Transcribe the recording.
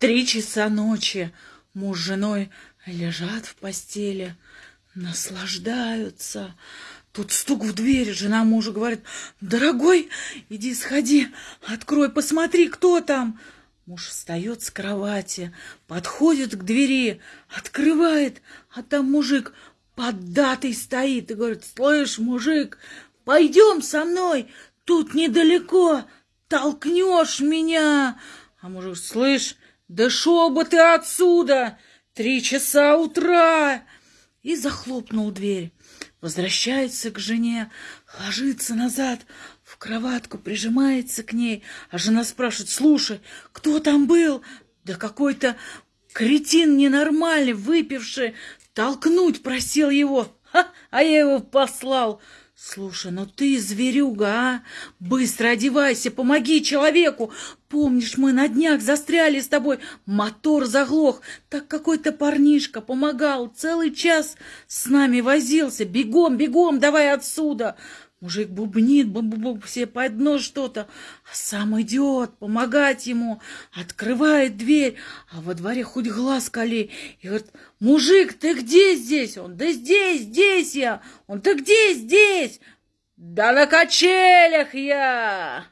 Три часа ночи муж с женой лежат в постели, наслаждаются. Тут стук в дверь, жена мужа говорит, дорогой, иди сходи, открой, посмотри, кто там. Муж встает с кровати, подходит к двери, открывает, а там мужик поддатый стоит и говорит, слышь, мужик, пойдем со мной, тут недалеко, толкнешь меня. А мужик, слышь, да шел бы ты отсюда, три часа утра. И захлопнул дверь. Возвращается к жене, ложится назад в кроватку, прижимается к ней, а жена спрашивает, слушай, кто там был? Да какой-то кретин ненормальный, выпивший, толкнуть просил его, Ха, а я его послал. Слушай, ну ты зверюга, а? Быстро одевайся, помоги человеку. Помнишь, мы на днях застряли с тобой, мотор заглох. Так какой-то парнишка помогал, целый час с нами возился. Бегом, бегом, давай отсюда. Мужик бубнит, буб -буб, все под нос что-то, а сам идет помогать ему, открывает дверь, а во дворе хоть глаз кали. И говорит, мужик, ты где здесь? Он, да здесь, здесь я. Он, ты где здесь? Да на качелях я.